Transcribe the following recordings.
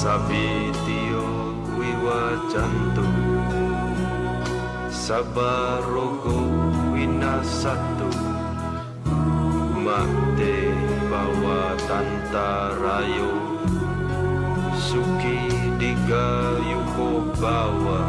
Sabitio sabaroko Sabarogo winasatu. Makte bawa tanta rayo Suki digayuko bawa.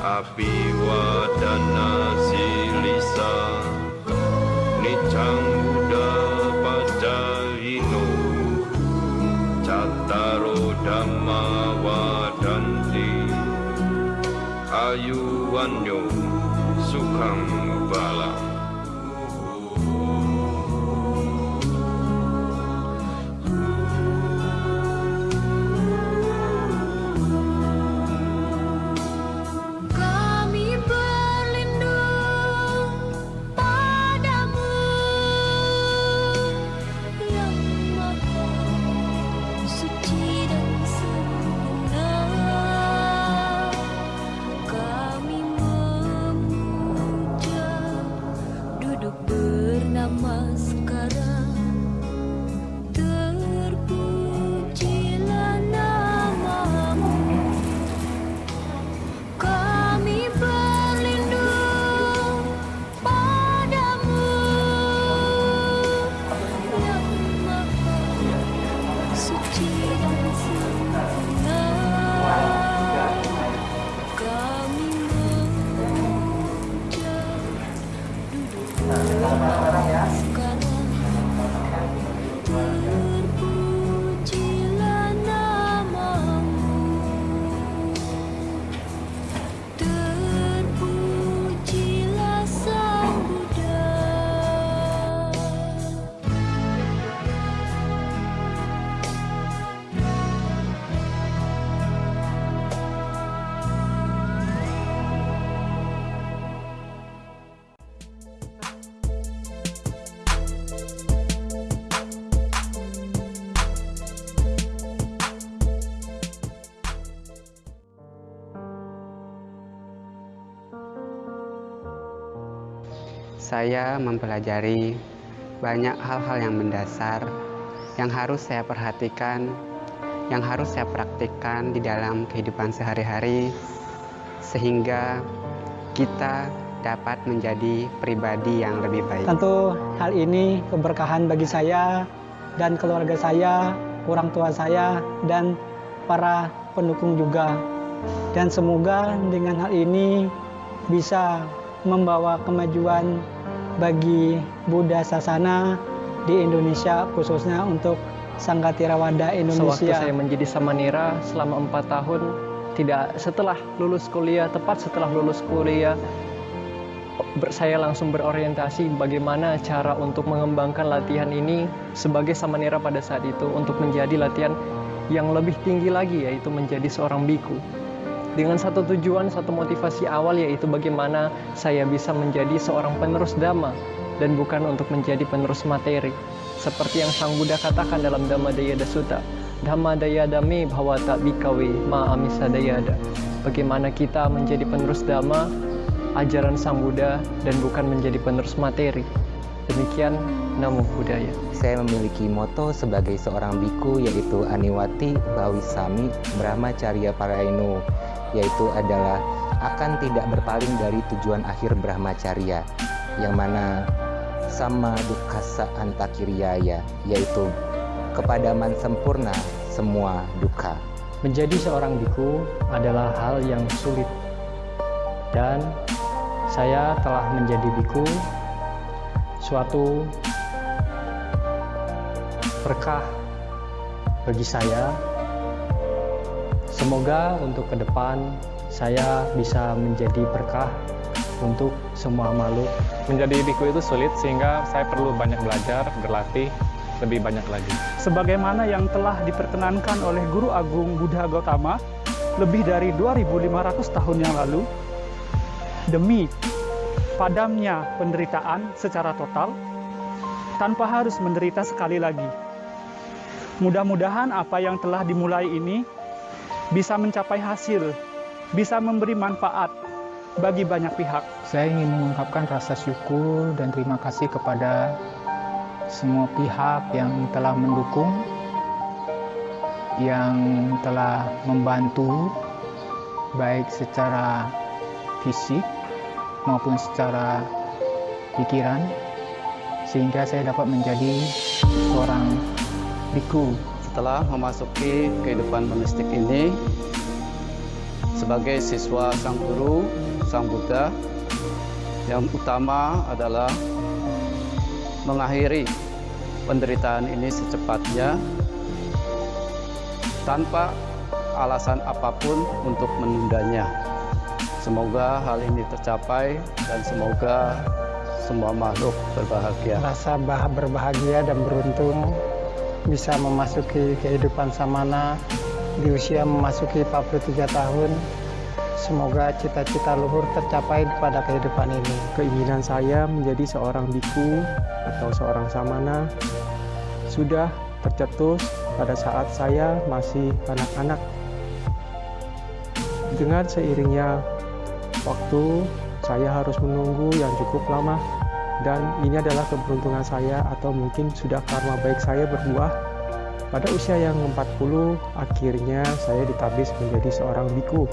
Api wadana silisa. Nicang come. Saya mempelajari banyak hal-hal yang mendasar yang harus saya perhatikan, yang harus saya praktikkan di dalam kehidupan sehari-hari, sehingga kita dapat menjadi pribadi yang lebih baik. Tentu hal ini keberkahan bagi saya dan keluarga saya, orang tua saya, dan para pendukung juga. Dan semoga dengan hal ini bisa membawa kemajuan bagi Buddha Sasana di Indonesia, khususnya untuk Sangga Tirawada Sewaktu Indonesia. saya menjadi samanera selama empat tahun, tidak setelah lulus kuliah, tepat setelah lulus kuliah, saya langsung berorientasi bagaimana cara untuk mengembangkan latihan ini sebagai samanera pada saat itu untuk menjadi latihan yang lebih tinggi lagi yaitu menjadi seorang biku. Dengan satu tujuan, satu motivasi awal yaitu bagaimana saya bisa menjadi seorang penerus dhamma dan bukan untuk menjadi penerus materi. Seperti yang Sang Buddha katakan dalam Dhamma Dayada Sutta, Dhamma Dayada me bhavata bikawe ma amisa dayada. Bagaimana kita menjadi penerus dhamma, ajaran Sang Buddha dan bukan menjadi penerus materi. Demikian Namo Buddhaya. Saya memiliki moto sebagai seorang biku yaitu Aniwati Bawisami Brahmacharya Parainu yaitu adalah akan tidak berpaling dari tujuan akhir Brahmacharya yang mana sama dukasa antakiriaya yaitu kepadaman sempurna semua duka. Menjadi seorang biku adalah hal yang sulit. Dan saya telah menjadi biku suatu berkah bagi saya. Semoga untuk ke depan saya bisa menjadi berkah untuk semua makhluk Menjadi biku itu sulit sehingga saya perlu banyak belajar, berlatih lebih banyak lagi. sebagaimana yang telah diperkenankan oleh Guru Agung Buddha Gautama lebih dari 2500 tahun yang lalu demi padamnya penderitaan secara total tanpa harus menderita sekali lagi. Mudah-mudahan apa yang telah dimulai ini bisa mencapai hasil, bisa memberi manfaat bagi banyak pihak. Saya ingin mengungkapkan rasa syukur dan terima kasih kepada semua pihak yang telah mendukung, yang telah membantu baik secara fisik maupun secara pikiran sehingga saya dapat menjadi seorang biku. Setelah memasuki kehidupan monistik ini sebagai siswa Sang Guru, Sang Buddha, yang utama adalah mengakhiri penderitaan ini secepatnya tanpa alasan apa pun untuk menundanya. Semoga hal ini tercapai dan semoga semua makhluk berbahagia. Rasa bah berbahagia dan beruntung bisa memasuki kehidupan samana di usia memasuki 43 tahun. Semoga cita-cita luhur tercapai pada kehidupan ini. Keinginan saya menjadi seorang biku atau seorang samana sudah tercetus pada saat saya masih anak-anak. Dengan seiringnya waktu, saya harus menunggu yang cukup lama dan ini adalah keberuntungan saya atau mungkin sudah karma baik saya berbuah. Pada usia yang 40, akhirnya saya ditabis menjadi seorang biku.